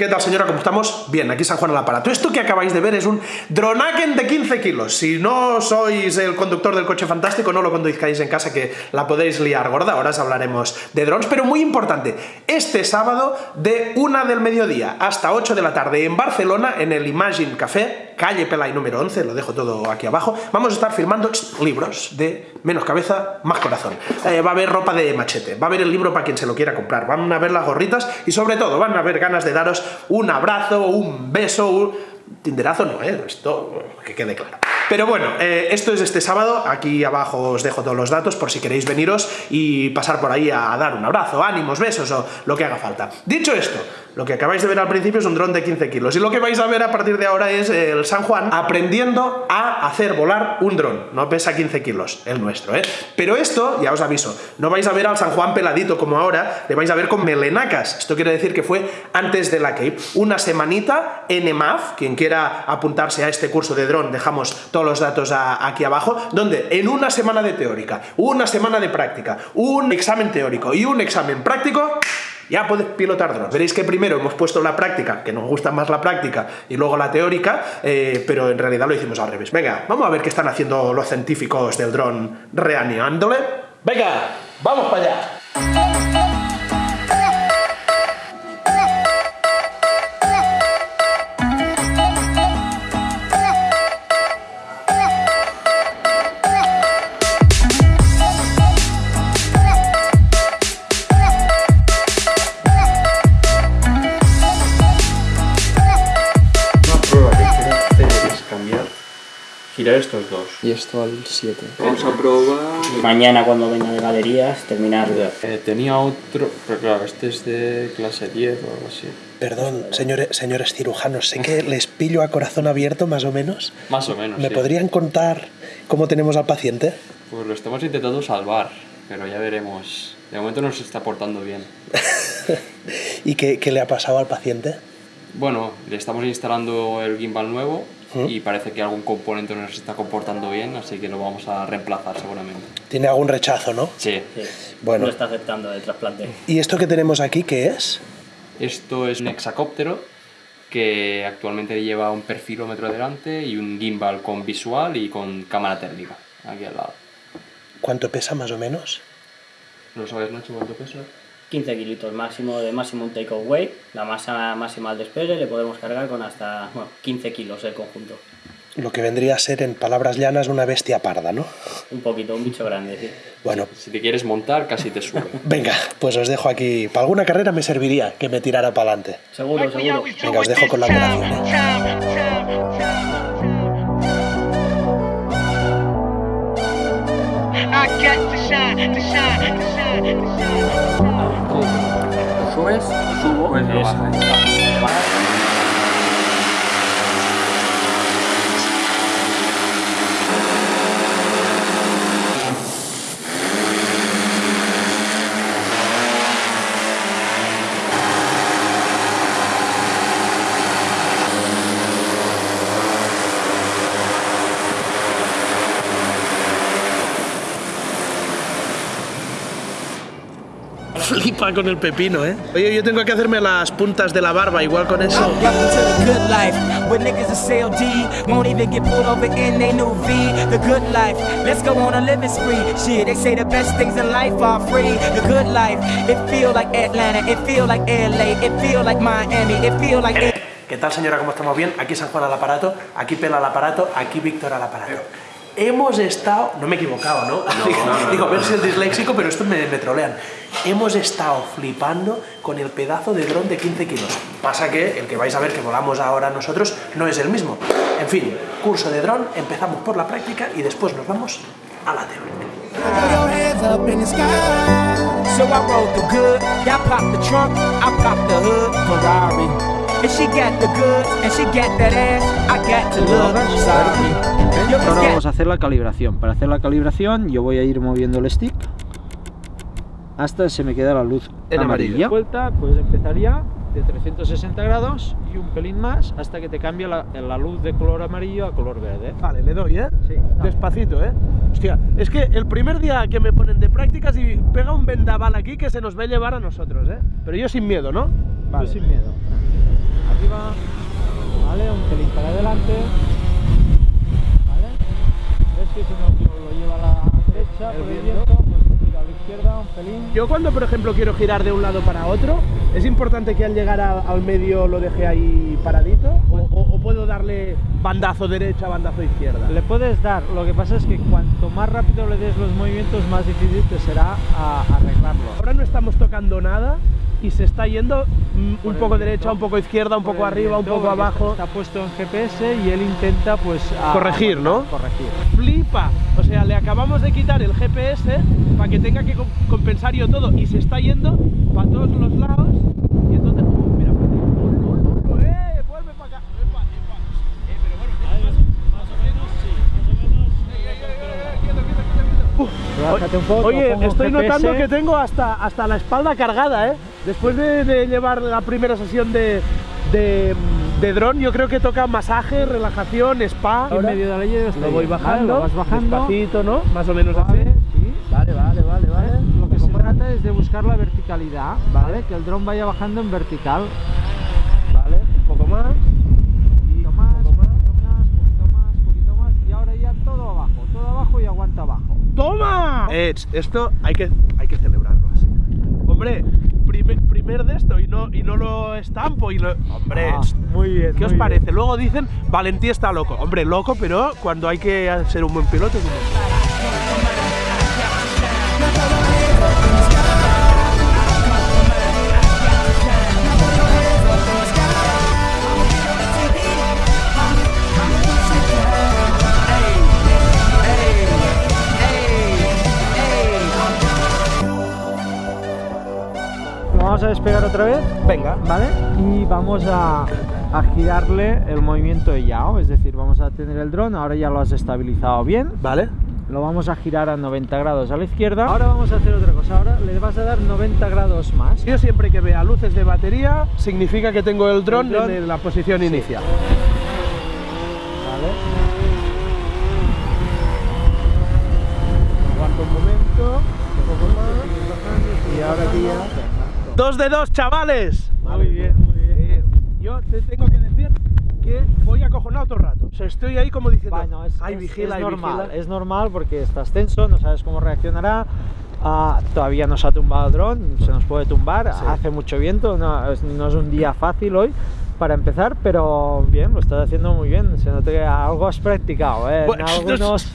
¿Qué tal señora? ¿Cómo estamos? Bien, aquí San Juan al aparato. Esto que acabáis de ver es un Dronaken de 15 kilos. Si no sois el conductor del coche fantástico, no lo conduzcáis en casa que la podéis liar gorda. Ahora os hablaremos de drones, pero muy importante. Este sábado de 1 del mediodía hasta 8 de la tarde en Barcelona, en el Imagine Café, calle Pelay número 11, lo dejo todo aquí abajo, vamos a estar filmando libros de menos cabeza, más corazón. Eh, va a haber ropa de machete, va a haber el libro para quien se lo quiera comprar, van a ver las gorritas y sobre todo van a haber ganas de daros un abrazo, un beso, un... Tinderazo no, ¿eh? Esto que quede claro. Pero bueno, eh, esto es este sábado, aquí abajo os dejo todos los datos por si queréis veniros y pasar por ahí a dar un abrazo, ánimos, besos o lo que haga falta. Dicho esto, lo que acabáis de ver al principio es un dron de 15 kilos. Y lo que vais a ver a partir de ahora es el San Juan aprendiendo a hacer volar un dron. No pesa 15 kilos, el nuestro, ¿eh? Pero esto, ya os aviso, no vais a ver al San Juan peladito como ahora, le vais a ver con melenacas. Esto quiere decir que fue antes de la Cape. Una semanita en EMAF, quien quiera apuntarse a este curso de dron, dejamos todos los datos aquí abajo, donde en una semana de teórica, una semana de práctica, un examen teórico y un examen práctico, ya puedes pilotar drones. Veréis que primero hemos puesto la práctica, que nos gusta más la práctica, y luego la teórica, eh, pero en realidad lo hicimos al revés. Venga, vamos a ver qué están haciendo los científicos del dron reanimándole. Venga, vamos para allá. Estos dos. Y esto al 7. Vamos a probar. Mañana cuando venga de galerías, terminarlo. Eh, tenía otro, pero claro, este es de clase 10 o algo así. Perdón, señores, señores cirujanos, sé que les pillo a corazón abierto más o menos. Más o menos. ¿Me sí. podrían contar cómo tenemos al paciente? Pues lo estamos intentando salvar, pero ya veremos. De momento nos está portando bien. ¿Y qué, qué le ha pasado al paciente? Bueno, le estamos instalando el gimbal nuevo ¿Mm? y parece que algún componente no se está comportando bien, así que lo vamos a reemplazar seguramente. Tiene algún rechazo, ¿no? Sí. Sí. Bueno. No está aceptando el trasplante. ¿Y esto que tenemos aquí qué es? Esto es un hexacóptero que actualmente lleva un perfilómetro delante y un gimbal con visual y con cámara térmica aquí al lado. ¿Cuánto pesa más o menos? ¿Lo sabes, Nacho, cuánto pesa? 15 kilitos máximo de máximo un take away. La masa máxima al despegue le podemos cargar con hasta bueno, 15 kilos el conjunto. Lo que vendría a ser, en palabras llanas, una bestia parda, ¿no? Un poquito, un bicho grande, sí. Bueno, Si te quieres montar, casi te sube. venga, pues os dejo aquí. Para alguna carrera me serviría que me tirara para adelante. Seguro, seguro. Venga, os dejo con la operación. Subes, subo, pues lo bajas. Flipa con el pepino, ¿eh? Oye, yo tengo que hacerme las puntas de la barba, igual con eso. ¿Qué tal, señora? ¿Cómo estamos bien? Aquí San Juan al aparato, aquí Pela al aparato, aquí Víctor al aparato. Hemos estado... No me he equivocado, ¿no? Digo, a ver si es disléxico, pero esto me, me trolean. Hemos estado flipando con el pedazo de dron de 15 kilos. Pasa que el que vais a ver que volamos ahora nosotros no es el mismo. En fin, curso de dron, empezamos por la práctica y después nos vamos a la teoría. Yo Ahora vamos a hacer la calibración. Para hacer la calibración yo voy a ir moviendo el stick hasta se me queda la luz En amarilla. amarillo. Vuelta, pues empezaría de 360 grados y un pelín más hasta que te cambia la, la luz de color amarillo a color verde. Vale, le doy, ¿eh? Sí. Despacito, ¿eh? Hostia, es que el primer día que me ponen de prácticas y pega un vendaval aquí que se nos va a llevar a nosotros, ¿eh? Pero yo sin miedo, ¿no? Tú sin miedo. arriba, ¿vale? Un pelín para adelante. Ves que si no lo lleva a la derecha por el viento, pues gira a la izquierda un pelín. Yo cuando, por ejemplo, quiero girar de un lado para otro, ¿es importante que al llegar a- al medio lo deje ahí paradito? ¿O, o- o puedo darle bandazo derecha, bandazo izquierda? Le puedes dar, lo que pasa es que cuanto más rápido le des los movimientos, más difícil te será a- arreglarlo. Ahora no estamos tocando nada y se está yendo mm, Por un poco viento, derecha, un poco izquierda, un por poco arriba, un poco abajo. Está puesto en GPS y él intenta pues a- Corregir, ¿no? Corregir. Flipa. O sea, le acabamos de quitar el GPS para que tenga que com- compensar yo todo y se está yendo para todos los lados. Y entonces, uh, mira, ¡eh! Vuelve para acá. Epa, epa. Eh, pero bueno, más, o menos, sí, más o menos. Ey, ey, ey, ey, quieto, quieto, quieto, quieto. Uh, Relájate un poco, Oye, estoy GPS. notando que tengo hasta, hasta la espalda cargada, ¿eh? Después de, de llevar la primera sesión de, de, de dron, yo creo que toca masaje, relajación, spa. En medio de la ley Lo voy bajando, Lo vas bajando. despacito, ¿no? Más o menos Vale, así. sí. Vale, vale, vale, vale. Lo que se trata es de buscar la verticalidad, ¿vale? Que el dron vaya bajando en vertical. Vale, un poco más. Poquito más, poquito más, poquito más, poquito más. Y ahora ya todo abajo, todo abajo y aguanta abajo. ¡Toma! Eh, esto hay que, hay que celebrarlo así. Hombre, primer, primer de esto y no, y no lo estampo y lo... Hombre, Ah, muy bien. ¿qué os muy parece? bien. Luego dicen, Valentí está loco. Hombre, loco, pero cuando hay que ser un buen piloto es un buen piloto. Despegar otra vez, Venga. ¿vale? Y vamos a, a girarle el movimiento de Yao, es decir, vamos a tener el dron, ahora ya lo has estabilizado bien, Vale. lo vamos a girar a 90 grados a la izquierda. Ahora vamos a hacer otra cosa, ahora le vas a dar 90 grados más. Yo siempre que vea luces de batería, significa que tengo el dron en la posición inicial. ¿Vale? Aguanto un momento, un poco más, y ahora aquí ya... ¡Dos de dos, chavales! Muy bien, muy bien. Eh, yo te tengo que decir que voy acojonado todo el rato. O sea, estoy ahí como diciendo, Bueno, es, ay, es- vigila, es ay, normal, vigila". es normal porque estás tenso, no sabes cómo reaccionará. ah, todavía no se ha tumbado el dron, se nos puede tumbar, hace mucho viento, no es un día fácil hoy para empezar, pero bien, lo estás haciendo muy bien, se nota que algo has practicado, ¿eh? En algunos...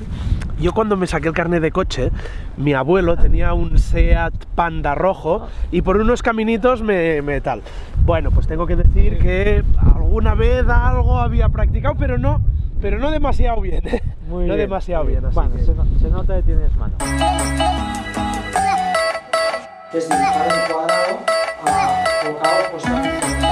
Yo cuando me saqué el carnet de coche, mi abuelo tenía un Seat Panda rojo y por unos caminitos me, me tal. Bueno, pues tengo que decir que alguna vez algo había practicado, pero no, pero no demasiado bien. ¿eh? Muy no bien, demasiado muy bien. así Bueno, que- se, no- se nota que tienes mano. Es dibujar un cuadrado colocado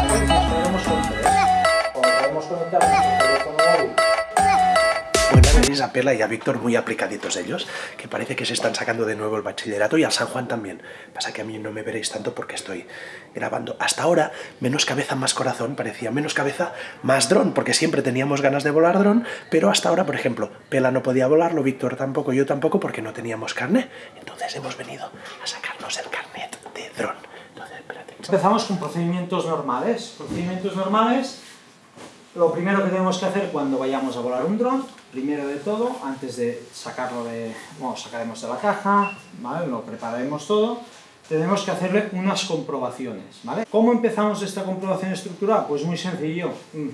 tenéis a Pela y a Víctor muy aplicaditos ellos, que parece que se están sacando de nuevo el bachillerato y al San Juan también. Pasa que a mí no me veréis tanto porque estoy grabando. Hasta ahora, menos cabeza, más corazón, parecía menos cabeza, más dron, porque siempre teníamos ganas de volar dron, pero hasta ahora, por ejemplo, Pela no podía volarlo, Víctor tampoco, yo tampoco, porque no teníamos carnet. Entonces hemos venido a sacarnos el carnet de dron. Entonces, espérate. Empezamos con procedimientos normales. Procedimientos normales, lo primero que tenemos que hacer cuando vayamos a volar un dron, primero de todo, antes de sacarlo de, bueno, sacaremos de la caja, ¿vale? Lo prepararemos todo, tenemos que hacerle unas comprobaciones, ¿vale? ¿Cómo empezamos esta comprobación estructural? Pues muy sencillo, Mm,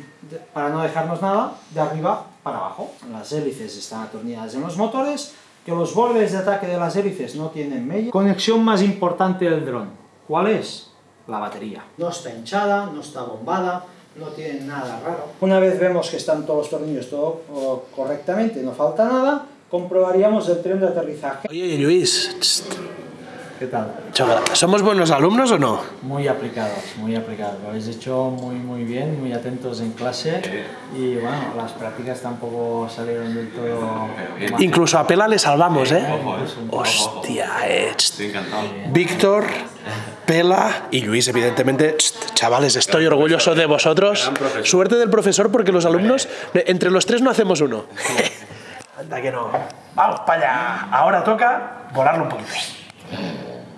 para no dejarnos nada, de arriba para abajo. Las hélices están atornilladas en los motores, que los bordes de ataque de las hélices no tienen medio. Conexión más importante del dron, ¿cuál es? La batería. No está hinchada, no está bombada, no tiene nada raro. Una vez vemos que están todos los tornillos todo oh, correctamente, no falta nada, comprobaríamos el tren de aterrizaje. Oye, Luis, ¿Qué tal? ¿somos buenos alumnos o no? Muy aplicados, muy aplicados. Lo habéis hecho muy muy bien, muy atentos en clase y bueno, las prácticas tampoco salieron del todo... mal. Incluso a Pela le salvamos, ¿eh? Un poco. Hostia, eh. tst. Víctor, Pela y Luis, evidentemente. Chavales, estoy orgulloso de vosotros. Suerte del profesor porque los alumnos, entre los tres no hacemos uno. Anda que no. Vamos para allá. Ahora toca volarlo un poquito.